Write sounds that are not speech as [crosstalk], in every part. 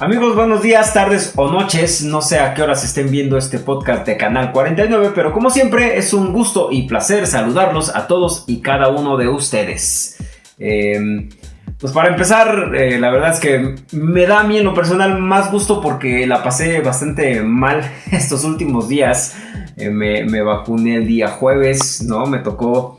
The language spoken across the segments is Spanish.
Amigos, buenos días, tardes o noches. No sé a qué horas estén viendo este podcast de Canal 49, pero como siempre es un gusto y placer saludarlos a todos y cada uno de ustedes. Em, pues para empezar, eh, la verdad es que me da a mí en lo personal más gusto porque la pasé bastante mal [laughs] estos últimos días. Eh, me, vacuné el día jueves, ¿no? Me tocó,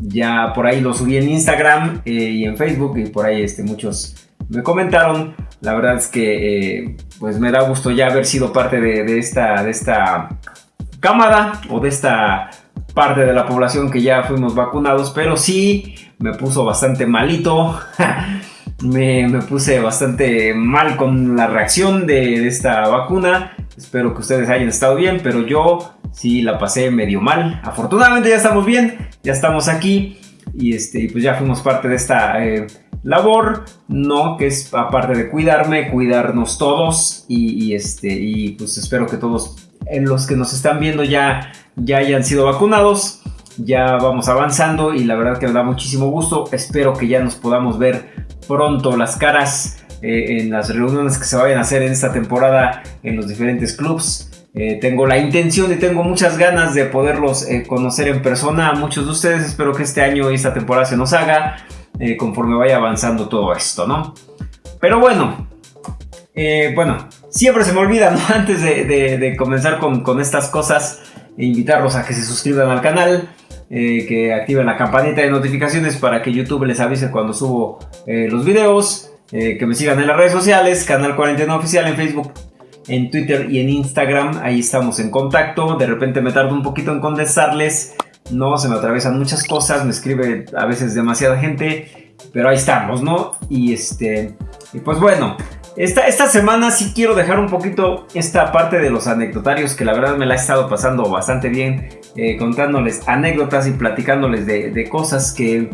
ya por ahí lo subí en Instagram eh, y en Facebook y por ahí este, muchos me comentaron la verdad es que eh, pues me da gusto ya haber sido parte de, esta, de esta cámara o de esta parte de la población que ya fuimos vacunados, pero sí me puso bastante malito. [laughs] me, puse bastante mal con la reacción de, esta vacuna. Espero que ustedes hayan estado bien, pero yo sí la pasé medio mal. Afortunadamente ya estamos bien, ya estamos aquí y este, pues ya fuimos parte de esta eh, labor, ¿no? Que es aparte de cuidarme, cuidarnos todos y, este, y pues espero que todos en los que nos están viendo ya, ya hayan sido vacunados. Ya vamos avanzando y la verdad que me da muchísimo gusto. Espero que ya nos podamos ver pronto las caras eh, en las reuniones que se vayan a hacer en esta temporada en los diferentes clubs. Eh, tengo la intención y tengo muchas ganas de poderlos eh, conocer en persona a muchos de ustedes. Espero que este año y esta temporada se nos haga. Eh, conforme vaya avanzando todo esto, ¿no? Pero bueno, eh, bueno, siempre se me olvida. [laughs] Antes de, comenzar con, estas cosas, invitarlos a que se suscriban al canal, eh, que activen la campanita de notificaciones para que YouTube les avise cuando subo los videos, que me sigan en las redes sociales, Canal 49 Oficial en Facebook, en Twitter y en Instagram, ahí estamos en contacto, de repente me tardo un poquito en contestarles no, se me atraviesan muchas cosas, me escribe a veces demasiada gente, pero ahí estamos, ¿no? Y este, y pues bueno, esta, esta semana sí quiero dejar un poquito esta parte de los anecdotarios, que la verdad me la he estado pasando bastante bien, eh, contándoles anécdotas y platicándoles de, cosas que,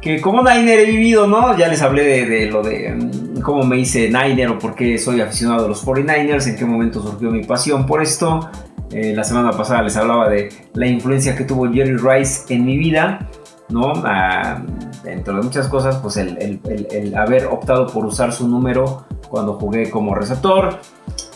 que como Niner he vivido, ¿no? Ya les hablé de, de, lo de mm, cómo me hice Niner o por qué soy aficionado a los 49ers, en qué momento surgió mi pasión por esto. Eh, la semana pasada les hablaba de la influencia que tuvo Jerry Rice en mi vida, ¿no? Ah, dentro de muchas cosas, pues el, haber optado por usar su número cuando jugué como receptor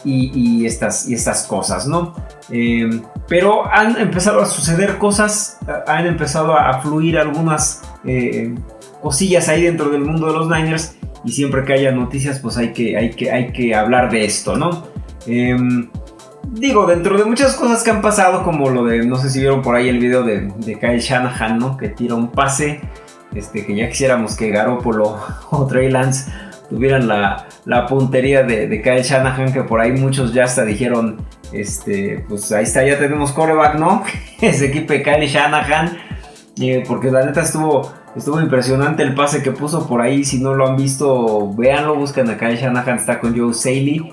y, estas, y estas cosas, ¿no? Em, pero han empezado a suceder cosas, han empezado a, fluir algunas eh, cosillas ahí dentro del mundo de los Niners y siempre que haya noticias, pues hay que, hay que, hay que hablar de esto, ¿no? Digo, dentro de muchas cosas que han pasado, como lo de, no sé si vieron por ahí el video de, Kyle Shanahan, ¿no? Que tira un pase, este, que ya quisiéramos que Garoppolo [laughs] o Trey Lance tuvieran la, puntería de, Kyle Shanahan, que por ahí muchos ya hasta dijeron, este, pues ahí está, ya tenemos coreback, ¿no? [laughs] Ese equipo de Kyle Shanahan, eh, porque la neta estuvo, estuvo impresionante el pase que puso por ahí, si no lo han visto, véanlo, buscan a Kyle Shanahan, está con Joe Saley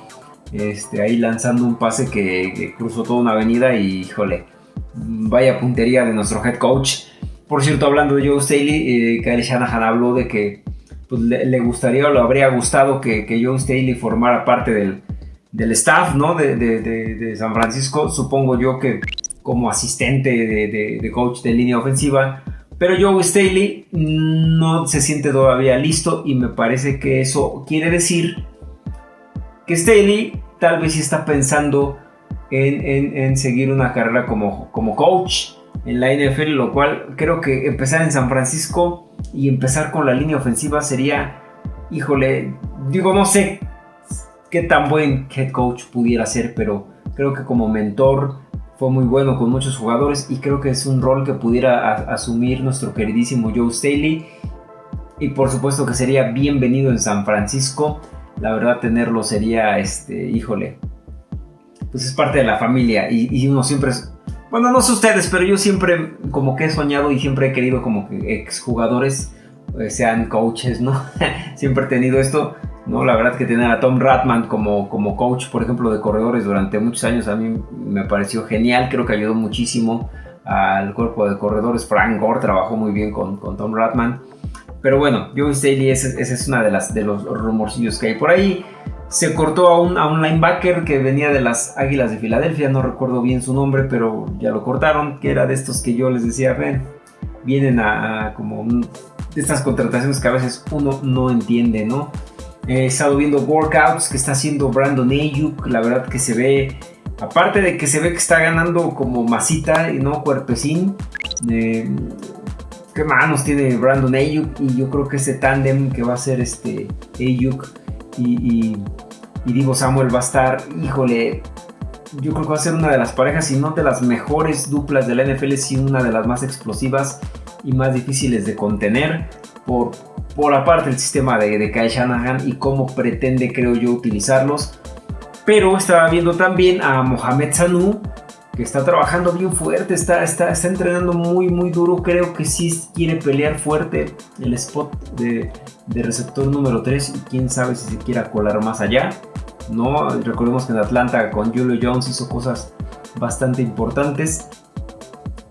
este, ahí lanzando un pase que, cruzó toda una avenida y híjole, vaya puntería de nuestro head coach. Por cierto, hablando de Joe Staley, eh, Kyle Shanahan habló de que pues, le, gustaría o le habría gustado que, Joe Staley formara parte del, staff ¿no? de, San Francisco. Supongo yo que como asistente de, coach de línea ofensiva. Pero Joe Staley no se siente todavía listo y me parece que eso quiere decir Staley tal vez está pensando en, seguir una carrera como, como coach en la NFL, lo cual creo que empezar en San Francisco y empezar con la línea ofensiva sería, híjole, digo, no sé qué tan buen head coach pudiera ser, pero creo que como mentor fue muy bueno con muchos jugadores y creo que es un rol que pudiera asumir nuestro queridísimo Joe Staley. Y por supuesto que sería bienvenido en San Francisco la verdad tenerlo sería, este, híjole, pues es parte de la familia y, uno siempre es, bueno, no sé ustedes, pero yo siempre como que he soñado y siempre he querido como que exjugadores eh, sean coaches, ¿no? [laughs] siempre he tenido esto, ¿no? La verdad que tener a Tom Ratman como, como coach, por ejemplo, de corredores durante muchos años a mí me pareció genial, creo que ayudó muchísimo al cuerpo de corredores. Frank Gore trabajó muy bien con, con Tom Ratman. Pero bueno, Joe Staley, ese, es una de las de los rumorcillos que hay por ahí. Se cortó a un, a un linebacker que venía de las Águilas de Filadelfia, no recuerdo bien su nombre, pero ya lo cortaron, que era de estos que yo les decía, ven, vienen a, como estas contrataciones que a veces uno no entiende, ¿no? He estado viendo workouts que está haciendo Brandon Ayuk. La verdad que se ve, aparte de que se ve que está ganando como masita y no cuerpecín. Eh, qué manos tiene Brandon Ayuk. Y yo creo que ese tándem que va a ser este Ayuk y, y Divo Samuel va a estar, híjole, yo creo que va a ser una de las parejas, si no de las mejores duplas de la NFL, si una de las más explosivas y más difíciles de contener por, por aparte el sistema de, de Kyle Shanahan y cómo pretende, creo yo, utilizarlos. Pero estaba viendo también a Mohamed Sanu, está trabajando bien fuerte, está, está, está entrenando muy, muy duro. Creo que sí quiere pelear fuerte el spot de, de receptor número 3 y quién sabe si se quiera colar más allá. ¿no? Recordemos que en Atlanta con Julio Jones hizo cosas bastante importantes.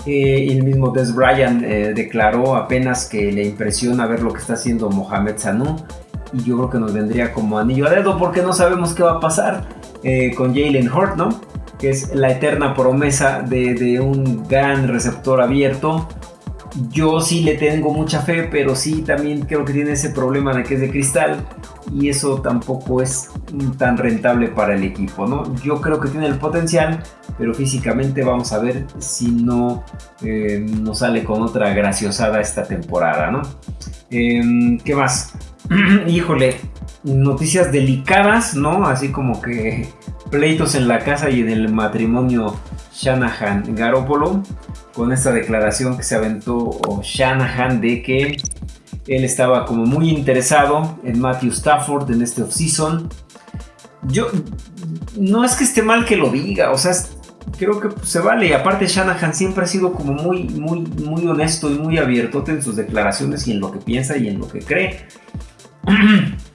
Eh, el mismo Des Bryant eh, declaró apenas que le impresiona ver lo que está haciendo Mohamed Sanu y yo creo que nos vendría como anillo a dedo porque no sabemos qué va a pasar eh, con Jalen Hurt, ¿no? Que es la eterna promesa de, de un gran receptor abierto yo sí le tengo mucha fe, pero sí también creo que tiene ese problema de que es de cristal y eso tampoco es tan rentable para el equipo, ¿no? Yo creo que tiene el potencial, pero físicamente vamos a ver si no eh, nos sale con otra graciosada esta temporada, ¿no? Em, ¿Qué más? [clears throat] Híjole, noticias delicadas, ¿no? Así como que pleitos en la casa y en el matrimonio Shanahan-Garópolo con esta declaración que se aventó Shanahan de que él estaba como muy interesado en Matthew Stafford en este offseason. Yo no es que esté mal que lo diga, o sea, creo que se vale. Y aparte Shanahan siempre ha sido como muy, muy, muy honesto y muy abierto en sus declaraciones y en lo que piensa y en lo que cree. [clears throat]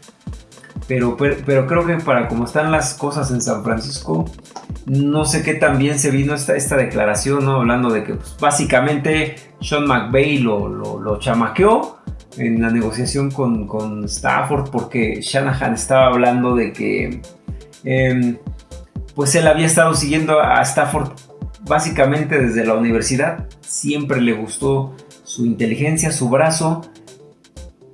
Pero, pero, creo que para como están las cosas en San Francisco, no sé qué tan bien se vino esta, esta declaración, ¿no? Hablando de que pues, básicamente Sean McVay lo, lo, chamaqueó en la negociación con, con, Stafford porque Shanahan estaba hablando de que em, pues él había estado siguiendo a Stafford básicamente desde la universidad, siempre le gustó su inteligencia, su brazo,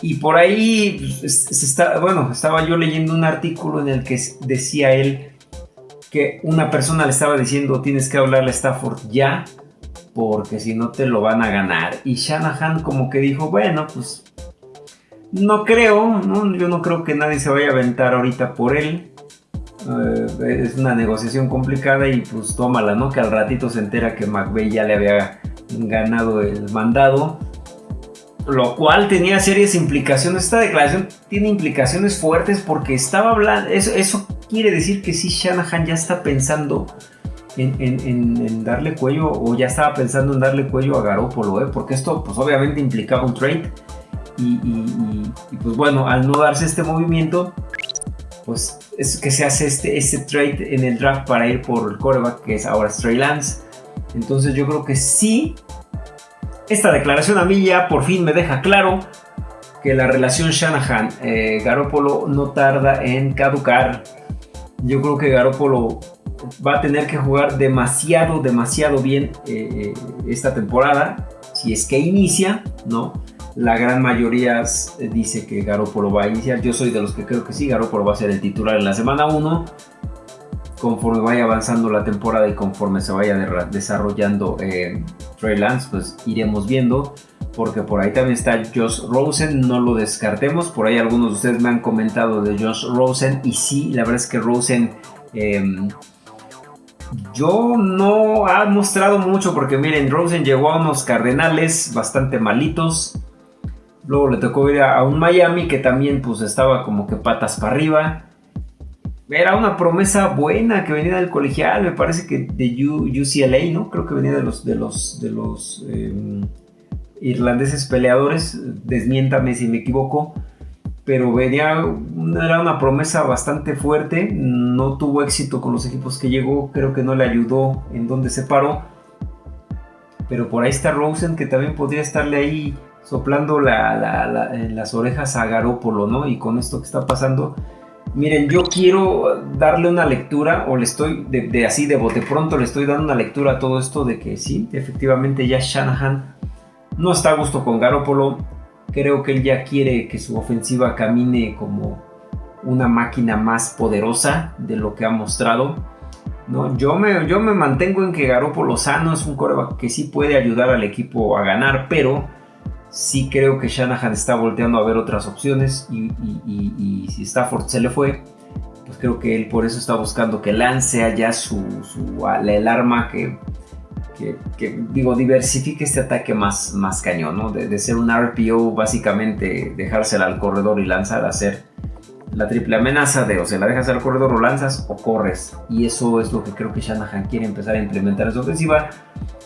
y por ahí, pues, bueno, estaba yo leyendo un artículo en el que decía él que una persona le estaba diciendo tienes que hablarle a Stafford ya, porque si no te lo van a ganar. Y Shanahan como que dijo, bueno, pues no creo, yo no creo que nadie se vaya a aventar ahorita por él. Eh, es una negociación complicada y pues tómala, ¿no? Que al ratito se entera que McVeigh ya le había ganado el mandado lo cual tenía serias implicaciones. Esta declaración tiene implicaciones fuertes porque estaba hablando, eso, quiere decir que sí, Shanahan ya está pensando en, darle cuello o ya estaba pensando en darle cuello a Garoppolo, ¿eh? porque esto pues obviamente implicaba un trade y, pues bueno, al no darse este movimiento, pues es que se hace este, este trade en el draft para ir por el coreback que es ahora Stray Lance. Entonces yo creo que sí esta declaración a mí ya por fin me deja claro que la relación Shanahan-Garópolo no tarda en caducar. Yo creo que Garópolo va a tener que jugar demasiado, demasiado bien eh, esta temporada. Si es que inicia, ¿no? La gran mayoría dice que Garópolo va a iniciar. Yo soy de los que creo que sí, Garópolo va a ser el titular en la semana 1 conforme vaya avanzando la temporada y conforme se vaya desarrollando eh, Trey Lance, pues iremos viendo. Porque por ahí también está Josh Rosen, no lo descartemos. Por ahí algunos de ustedes me han comentado de Josh Rosen. Y sí, la verdad es que Rosen em, yo no ha mostrado mucho. Porque miren, Rosen llegó a unos Cardenales bastante malitos. Luego le tocó ir a, un Miami que también pues estaba como que patas para arriba era una promesa buena que venía del colegial, me parece que de UCLA, ¿no? Creo que venía de los, de los, de los em, irlandeses peleadores, desmiéntame si me equivoco, pero venía, era una promesa bastante fuerte, no tuvo éxito con los equipos que llegó, creo que no le ayudó en donde se paró, pero por ahí está Rosen que también podría estarle ahí soplando en las orejas a Garópolo, ¿no? Y con esto que está pasando Miren, yo quiero darle una lectura, o le estoy, de, así de bote pronto, le estoy dando una lectura a todo esto de que sí, efectivamente ya Shanahan no está a gusto con Garoppolo. Creo que él ya quiere que su ofensiva camine como una máquina más poderosa de lo que ha mostrado. ¿no? Yo, me, yo me mantengo en que Garoppolo sano es un coreback que sí puede ayudar al equipo a ganar, pero sí creo que Shanahan está volteando a ver otras opciones y, si Stafford se le fue, pues creo que él por eso está buscando que lance allá su, su el arma que, que, digo, diversifique este ataque más, más cañón, ¿no? De, ser un RPO, básicamente dejársela al corredor y lanzar, a ser la triple amenaza de o se la dejas al corredor o lanzas o corres. Y eso es lo que creo que Shanahan quiere empezar a implementar en su ofensiva.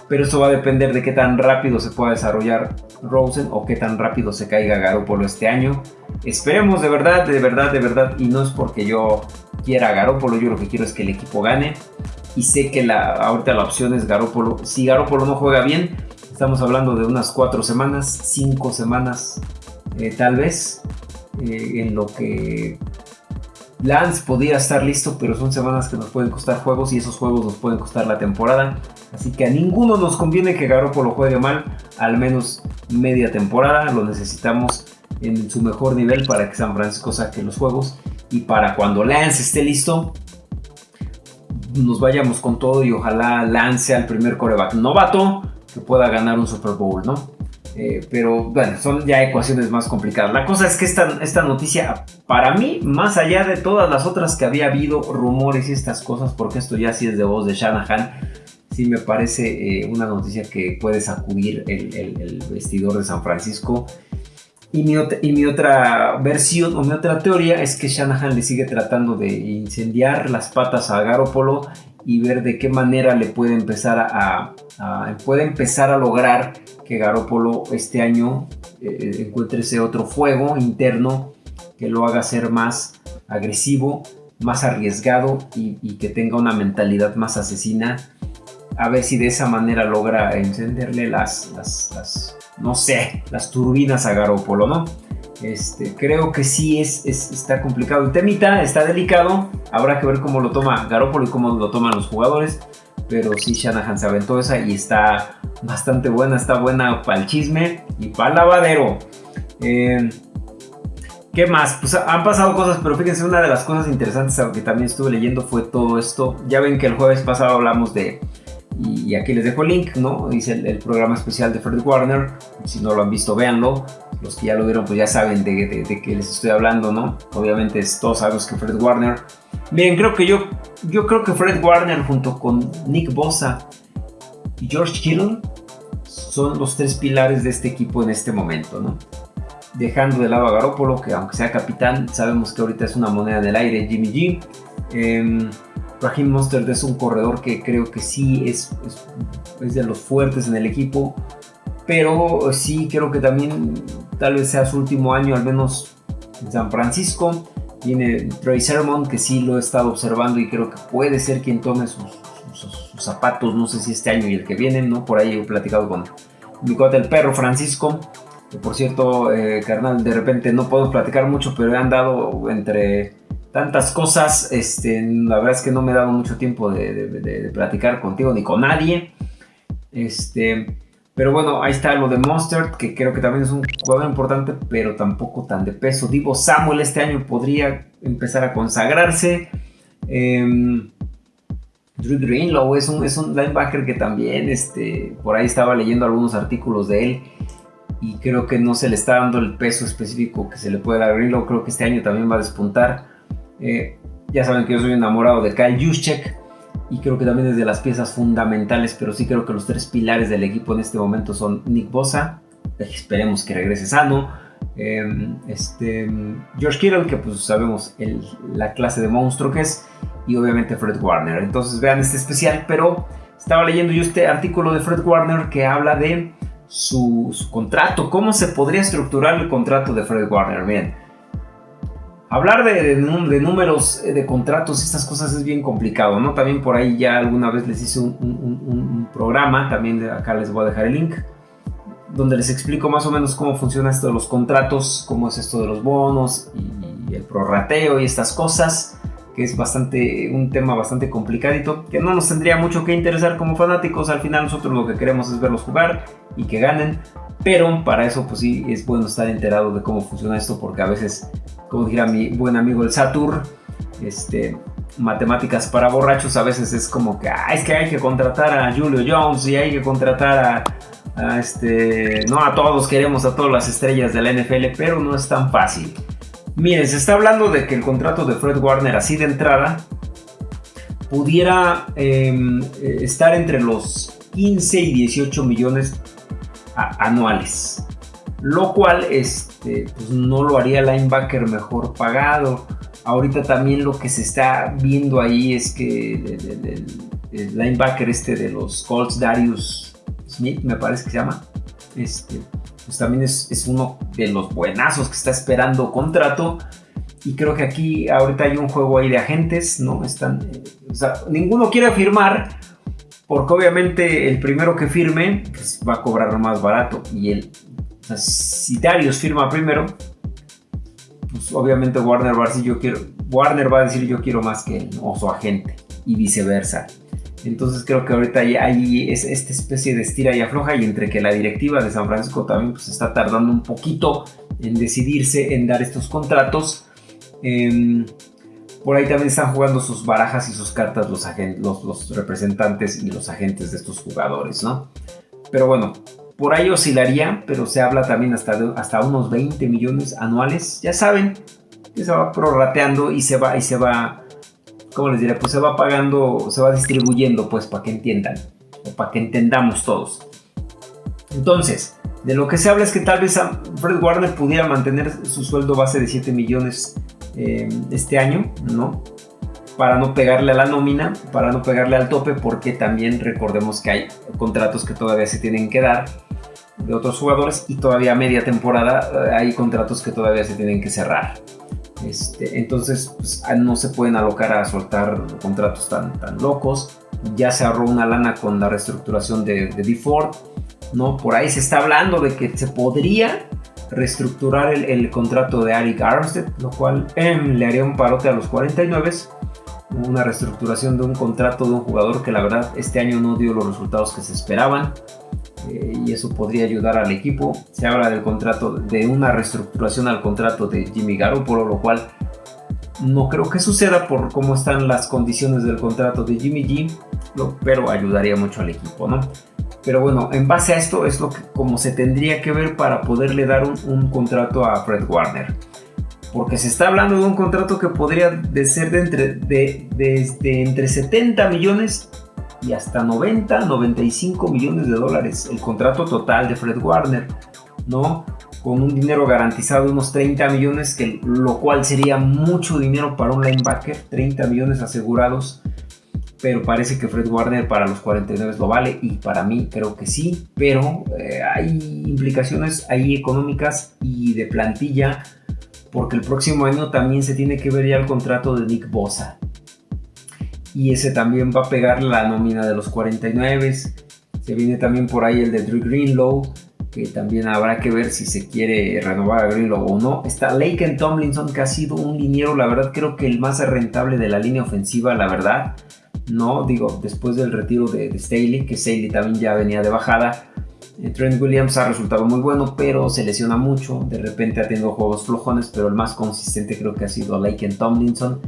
Pero eso va a depender de qué tan rápido se pueda desarrollar Rosen o qué tan rápido se caiga Garoppolo este año. Esperemos de verdad, de verdad, de verdad. Y no es porque yo quiera a Garoppolo, yo lo que quiero es que el equipo gane. Y sé que la, ahorita la opción es Garoppolo. Si Garoppolo no juega bien, estamos hablando de unas cuatro semanas, cinco semanas eh, tal vez, eh, en lo que Lance podría estar listo, pero son semanas que nos pueden costar juegos y esos juegos nos pueden costar la temporada. Así que a ninguno nos conviene que Garoppolo juegue mal, al menos media temporada. Lo necesitamos en su mejor nivel para que San Francisco saque los juegos y para cuando Lance esté listo, nos vayamos con todo y ojalá lance al primer coreback novato que pueda ganar un Super Bowl, ¿no? Eh, pero bueno, son ya ecuaciones más complicadas. La cosa es que esta, esta noticia, para mí, más allá de todas las otras que había habido, rumores y estas cosas, porque esto ya sí es de voz de Shanahan, sí me parece eh, una noticia que puede sacudir el, el vestidor de San Francisco y mi, otra versión o mi otra teoría es que Shanahan le sigue tratando de incendiar las patas a Garoppolo y ver de qué manera le puede empezar a, puede empezar a lograr que Garoppolo este año eh, encuentre ese otro fuego interno que lo haga ser más agresivo, más arriesgado y, que tenga una mentalidad más asesina. A ver si de esa manera logra encenderle las, las no sé, las turbinas a Garópolo, ¿no? Este, creo que sí es, está complicado el temita, está delicado. Habrá que ver cómo lo toma Garópolo y cómo lo toman los jugadores. Pero sí, Shanahan se aventó esa y está bastante buena. Está buena para el chisme y para el lavadero. Eh, ¿Qué más? Pues han pasado cosas, pero fíjense, una de las cosas interesantes que también estuve leyendo fue todo esto. Ya ven que el jueves pasado hablamos de y, aquí les dejo el link, ¿no? Dice el, programa especial de Fred Warner. Si no lo han visto, véanlo. Los que ya lo vieron, pues ya saben de, de, qué les estoy hablando, ¿no? Obviamente todos sabemos que Fred Warner. Bien, creo que yo, yo creo que Fred Warner junto con Nick Bosa y George Kittle son los tres pilares de este equipo en este momento, ¿no? Dejando de lado a Garoppolo, que aunque sea capitán, sabemos que ahorita es una moneda del aire, Jimmy G. Eh, Raheem es un corredor que creo que sí es, es, de los fuertes en el equipo, pero sí creo que también tal vez sea su último año, al menos en San Francisco. Tiene Trey Sermon, que sí lo he estado observando y creo que puede ser quien tome sus, zapatos, no sé si este año y el que viene, ¿no? Por ahí he platicado con mi cuate el perro Francisco, que por cierto, eh, carnal, de repente no puedo platicar mucho, pero he andado entre tantas cosas. Este, la verdad es que no me he dado mucho tiempo de, platicar contigo ni con nadie. Este, pero bueno, ahí está lo de Monster, que creo que también es un jugador importante, pero tampoco tan de peso. Divo Samuel este año podría empezar a consagrarse. Eh, Drew Greenlow es un, es un linebacker que también este, por ahí estaba leyendo algunos artículos de él y creo que no se le está dando el peso específico que se le puede dar a Greenlow. Creo que este año también va a despuntar. Eh, ya saben que yo soy enamorado de Kyle Juszczyk y creo que también es de las piezas fundamentales, pero sí creo que los tres pilares del equipo en este momento son Nick Bosa, esperemos que regrese sano, em, este, George Kittle, que pues sabemos la clase de monstruo que es, y obviamente Fred Warner. Entonces vean este especial, pero estaba leyendo yo este artículo de Fred Warner que habla de su, su contrato, cómo se podría estructurar el contrato de Fred Warner. Bien Hablar de, números, eh, de contratos, estas cosas es bien complicado, ¿no? También por ahí ya alguna vez les hice un, programa, también de acá les voy a dejar el link, donde les explico más o menos cómo funciona esto de los contratos, cómo es esto de los bonos y, el prorrateo y estas cosas, que es bastante un tema bastante complicadito, que no nos tendría mucho que interesar como fanáticos, al final nosotros lo que queremos es verlos jugar y que ganen, Pero para eso, pues sí, es bueno estar enterado de cómo funciona esto, porque a veces, como dijera mi buen amigo el Satur, este, matemáticas para borrachos a veces es como que ah, es que hay que contratar a Julio Jones y hay que contratar a, este no a todos queremos a todas las estrellas de la NFL pero no es tan fácil. Miren se está hablando de que el contrato de Fred Warner así de entrada pudiera em, eh, estar entre los 15 y 18 millones anuales lo cual este, pues no lo haría linebacker mejor pagado Ahorita también lo que se está viendo ahí es que el, linebacker este de los Colts, Darius Smith, me parece que se llama, este, pues también es, uno de los buenazos que está esperando contrato. Y creo que aquí ahorita hay un juego ahí de agentes, ¿no? Están, eh, o sea, ninguno quiere firmar porque obviamente el primero que firme pues, va a cobrar más barato. Y el, si Darius firma primero, pues, obviamente Warner va a decir yo quiero, Warner va a decir yo quiero más que él, o su agente, y viceversa. Entonces creo que ahorita hay, esta especie de estira y afloja y entre que la directiva de San Francisco también pues, está tardando un poquito en decidirse en dar estos contratos. Em, por ahí también están jugando sus barajas y sus cartas los, representantes y los agentes de estos jugadores, ¿no? Pero bueno, por ahí oscilaría, pero se habla también hasta, hasta unos 20 millones anuales. Ya saben que se va prorrateando y se va, y se va, ¿cómo les diré? Pues se va pagando, se va distribuyendo, pues para que entiendan, o para que entendamos todos. Entonces, de lo que se habla es que tal vez Fred Warner pudiera mantener su sueldo base de 7 millones eh, este año, ¿no? para no pegarle a la nómina, para no pegarle al tope, porque también recordemos que hay contratos que todavía se tienen que dar de otros jugadores y todavía a media temporada eh, hay contratos que todavía se tienen que cerrar. Este, entonces pues, ah, no se pueden alocar a soltar contratos tan, tan locos. Ya se ahorró una lana con la reestructuración de, de ¿no? Por ahí se está hablando de que se podría reestructurar el, contrato de Eric Armstead, lo cual em, le haría un parote a los 49 una reestructuración de un contrato de un jugador que la verdad este año no dio los resultados que se esperaban eh, y eso podría ayudar al equipo. Se habla del contrato, de una reestructuración al contrato de Jimmy Garoppolo, lo cual no creo que suceda por cómo están las condiciones del contrato de Jimmy G, pero ayudaría mucho al equipo, ¿no? Pero bueno, en base a esto es lo que como se tendría que ver para poderle dar un, un contrato a Fred Warner porque se está hablando de un contrato que podría de ser de entre, de, entre 70 millones y hasta 90, 95 millones de dólares, el contrato total de Fred Warner, ¿no? Con un dinero garantizado de unos 30 millones, que, lo cual sería mucho dinero para un linebacker, 30 millones asegurados, pero parece que Fred Warner para los 49 lo vale y para mí creo que sí, pero eh, hay implicaciones ahí económicas y de plantilla porque el próximo año también se tiene que ver ya el contrato de Nick Bosa. Y ese también va a pegar la nómina de los 49. Se viene también por ahí el de Drew Greenlow, que también habrá que ver si se quiere renovar a Greenlow o no. Está Laken Tomlinson, que ha sido un liniero, la verdad creo que el más rentable de la línea ofensiva, la verdad. No, digo, después del retiro de, de Staley, que Staley también ya venía de bajada eh, Trent Williams ha resultado muy bueno, pero se lesiona mucho. De repente ha tenido juegos flojones, pero el más consistente creo que ha sido Laken Tomlinson.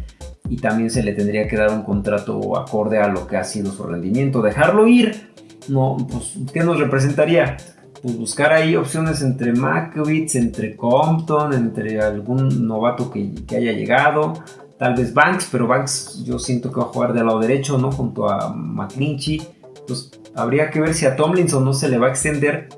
Y también se le tendría que dar un contrato acorde a lo que ha sido su rendimiento. Dejarlo ir, no, pues, ¿qué nos representaría? Pues buscar ahí opciones entre Makovitz, entre Compton, entre algún novato que, que haya llegado. Tal vez Banks, pero Banks yo siento que va a jugar del lado derecho, ¿no? Junto a McClinchy. Pues habría que ver si a Tomlinson no se le va a extender,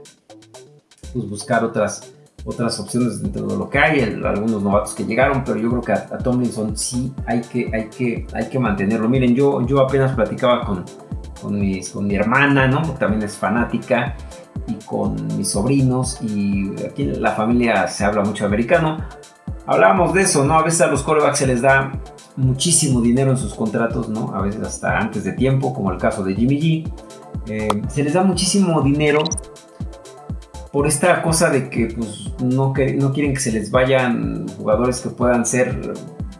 pues buscar otras, otras opciones dentro de lo que hay, algunos novatos que llegaron, pero yo creo que a, Tomlinson sí hay que, hay, que, hay que mantenerlo. Miren, yo, yo apenas platicaba con, con, mis, con mi hermana, ¿no? Porque también es fanática, y con mis sobrinos, y aquí en la familia se habla mucho americano. Hablábamos de eso, ¿no? A veces a los corebacks se les da muchísimo dinero en sus contratos, ¿no? A veces hasta antes de tiempo, como el caso de Jimmy G eh, se les da muchísimo dinero por esta cosa de que pues, no, quieren que se les vayan jugadores que puedan ser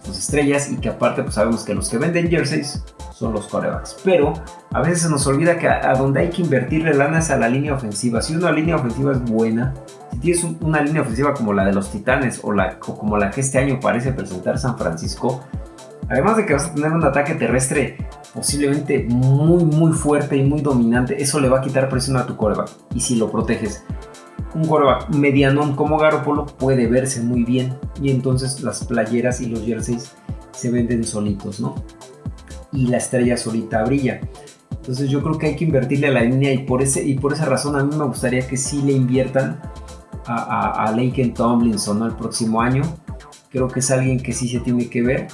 sus estrellas y que aparte pues sabemos que los que venden jerseys son los corebacks. Pero a veces se nos olvida que a, donde hay que invertirle lana es a la línea ofensiva. Si una línea ofensiva es buena, si tienes una línea ofensiva como la de los Titanes o, como la que este año parece presentar San Francisco, además de que vas a tener un ataque terrestre posiblemente muy muy fuerte y muy dominante, eso le va a quitar presión a tu coreback. Y si lo proteges, un coreback medianón como Garoppolo puede verse muy bien y entonces las playeras y los jerseys se venden solitos, ¿no? Y la estrella solita brilla. Entonces yo creo que hay que invertirle a la línea y por, y por esa razón a mí me gustaría que sí le inviertan a, a, Tomlinson el próximo año. Creo que es alguien que sí se tiene que ver.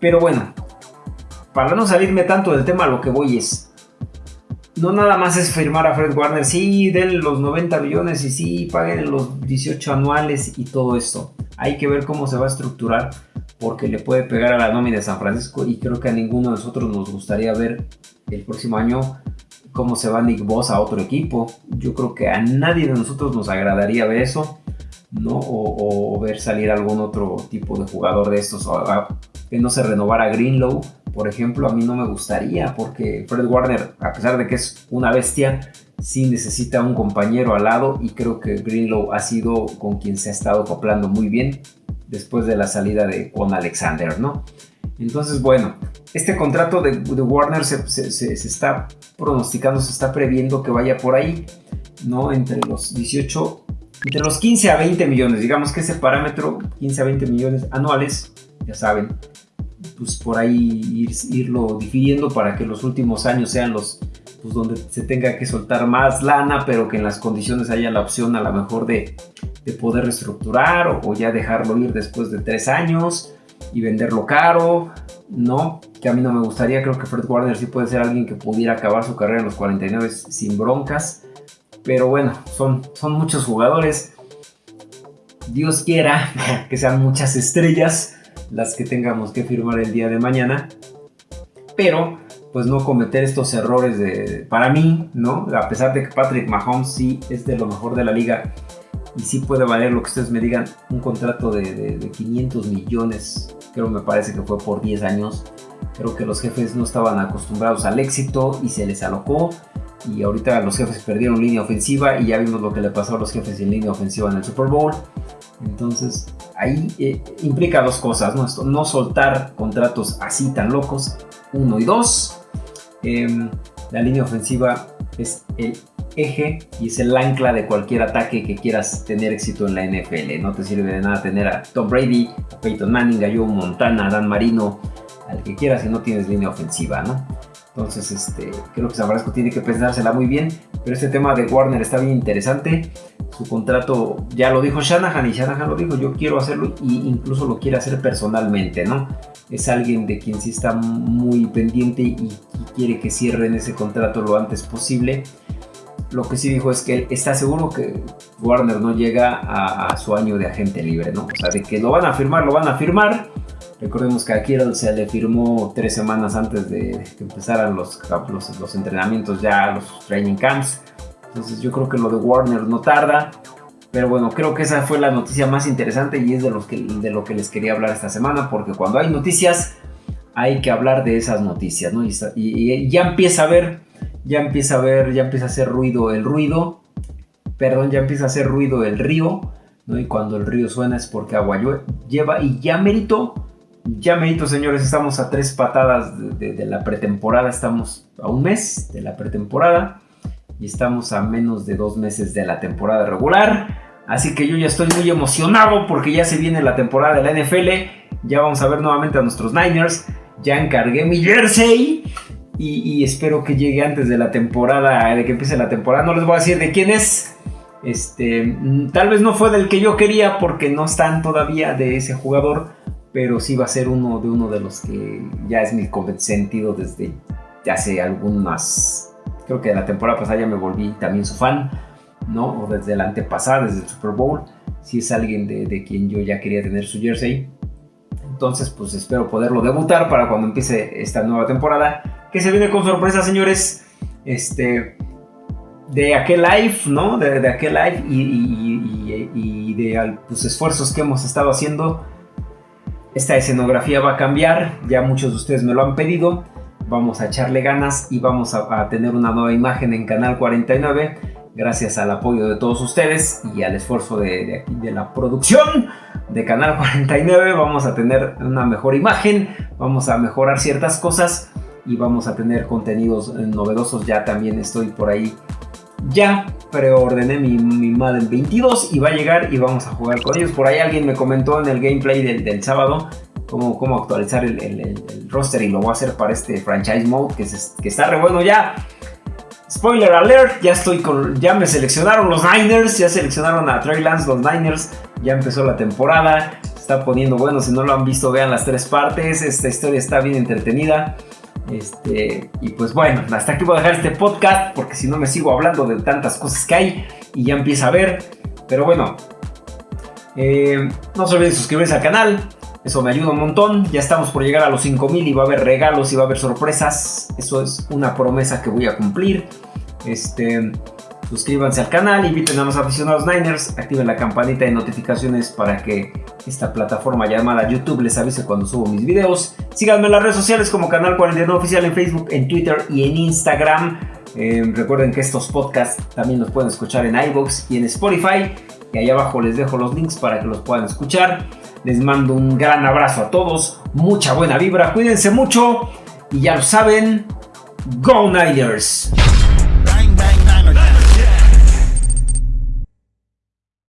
Pero bueno, para no salirme tanto del tema, lo que voy es, no nada más es firmar a Fred Warner, sí, den los 90 millones y sí, paguen los 18 anuales y todo esto. Hay que ver cómo se va a estructurar porque le puede pegar a la nómina de San Francisco y creo que a ninguno de nosotros nos gustaría ver el próximo año cómo se va Nick Boss a otro equipo. Yo creo que a nadie de nosotros nos agradaría ver eso, ¿no? O, ver salir algún otro tipo de jugador de estos, o que no se renovara Greenlow, por ejemplo, a mí no me gustaría porque Fred Warner, a pesar de que es una bestia, sí necesita un compañero al lado y creo que Greenlow ha sido con quien se ha estado acoplando muy bien después de la salida de Con Alexander, ¿no? Entonces, bueno, este contrato de, Warner se, está pronosticando, se está previendo que vaya por ahí, ¿no? Entre los 18, entre los 15 a 20 millones, digamos que ese parámetro, 15 a 20 millones anuales, ya saben, pues por ahí irlo difiriendo para que los últimos años sean los pues donde se tenga que soltar más lana, pero que en las condiciones haya la opción a lo mejor de, poder reestructurar o, ya dejarlo ir después de tres años y venderlo caro, ¿no? Que a mí no me gustaría, creo que Fred Warner sí puede ser alguien que pudiera acabar su carrera en los 49 sin broncas, pero bueno, son, son muchos jugadores. Dios quiera [laughs] que sean muchas estrellas las que tengamos que firmar el día de mañana. Pero, pues no cometer estos errores de, para mí, ¿no? A pesar de que Patrick Mahomes sí es de lo mejor de la liga y sí puede valer lo que ustedes me digan, un contrato de, 500 millones, creo me parece que fue por 10 años. Creo que los jefes no estaban acostumbrados al éxito y se les alocó. Y ahorita los jefes perdieron línea ofensiva y ya vimos lo que le pasó a los jefes en línea ofensiva en el Super Bowl. Entonces, ahí eh, implica dos cosas, ¿no? no soltar contratos así tan locos, uno y dos. Em, la línea ofensiva es el eje y es el ancla de cualquier ataque que quieras tener éxito en la NFL. No te sirve de nada tener a Tom Brady, a Peyton Manning, a Joe Montana, a Dan Marino, al que quieras si no tienes línea ofensiva, ¿no? Entonces, este, creo que San Francisco tiene que pensársela muy bien. Pero este tema de Warner está bien interesante. Su contrato, ya lo dijo Shanahan y Shanahan lo dijo, yo quiero hacerlo e incluso lo quiere hacer personalmente, ¿no? Es alguien de quien sí está muy pendiente y, quiere que cierren ese contrato lo antes posible. Lo que sí dijo es que él está seguro que Warner no llega a, a su año de agente libre, ¿no? O sea, de que lo van a firmar, lo van a firmar Recordemos que a se le firmó tres semanas antes de que empezaran los, los, entrenamientos ya, los training camps. Entonces yo creo que lo de Warner no tarda. Pero bueno, creo que esa fue la noticia más interesante y es de, los que, de lo que les quería hablar esta semana. Porque cuando hay noticias, hay que hablar de esas noticias, ¿no? Y, ya empieza a ver, ya empieza a ver, ya empieza a hacer ruido el ruido. Perdón, ya empieza a hacer ruido el río. ¿no? Y cuando el río suena es porque agua lleva y ya merito ya merito, señores, estamos a tres patadas de, la pretemporada, estamos a un mes de la pretemporada y estamos a menos de dos meses de la temporada regular. Así que yo ya estoy muy emocionado porque ya se viene la temporada de la NFL. Ya vamos a ver nuevamente a nuestros Niners. Ya encargué mi jersey y, y espero que llegue antes de la temporada, de que empiece la temporada. No les voy a decir de quién es. Este, mm, tal vez no fue del que yo quería porque no están todavía de ese jugador pero sí va a ser uno de uno de los que ya es mi sentido desde hace algunas, creo que de la temporada pasada ya me volví también su fan, ¿no? O desde la antepasada, desde el Super Bowl, si es alguien de, quien yo ya quería tener su jersey. Entonces, pues espero poderlo debutar para cuando empiece esta nueva temporada, que se viene con sorpresa, señores. Este, de aquel live, ¿no? De, aquel live y, de los pues, esfuerzos que hemos estado haciendo esta escenografía va a cambiar, ya muchos de ustedes me lo han pedido. vamos a echarle ganas y vamos a, tener una nueva imagen en Canal 49 gracias al apoyo de todos ustedes y al esfuerzo de, de, la producción de Canal 49 vamos a tener una mejor imagen, vamos a mejorar ciertas cosas y vamos a tener contenidos novedosos. Ya también estoy por ahí. Ya preordené mi, mi Madden 22 y va a llegar y vamos a jugar con ellos. Por ahí alguien me comentó en el gameplay del, del sábado cómo, cómo actualizar el, el, roster y lo voy a hacer para este franchise mode que, que está re bueno ya. Spoiler alert, ya estoy con. Ya me seleccionaron los Niners. Ya seleccionaron a Trey Lance, los Niners. Ya empezó la temporada. Está poniendo bueno. Si no lo han visto, vean las tres partes. Esta historia está bien entretenida. Este, y pues bueno, hasta aquí voy a dejar este podcast. Porque si no me sigo hablando de tantas cosas que hay. Y ya empieza a ver. Pero bueno. Eh, no se olviden suscribirse al canal. Eso me ayuda un montón. Ya estamos por llegar a los 5000 y va a haber regalos y va a haber sorpresas. Eso es una promesa que voy a cumplir. Este, suscríbanse al canal, inviten a los aficionados Niners, activen la campanita de notificaciones para que esta plataforma llamada YouTube les avise cuando subo mis videos. Síganme en las redes sociales como Canal 49 Oficial en Facebook, en Twitter y en Instagram. Eh, recuerden que estos podcasts también los pueden escuchar en iVoox y en Spotify. Y ahí abajo les dejo los links para que los puedan escuchar. Les mando un gran abrazo a todos, mucha buena vibra, cuídense mucho y ya lo saben, Go Niners.